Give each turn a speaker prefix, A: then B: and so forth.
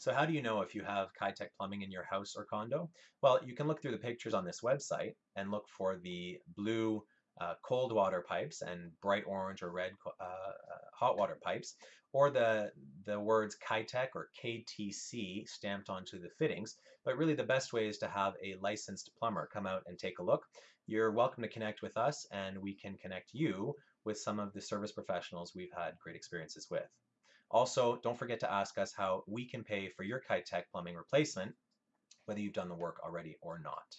A: So how do you know if you have Kitec plumbing in your house or condo? Well, you can look through the pictures on this website and look for the blue uh, cold water pipes and bright orange or red uh, hot water pipes, or the, the words Kitec or KTC stamped onto the fittings. But really the best way is to have a licensed plumber come out and take a look. You're welcome to connect with us and we can connect you with some of the service professionals we've had great experiences with. Also, don't forget to ask us how we can pay for your Kitec plumbing replacement, whether you've done the work already or not.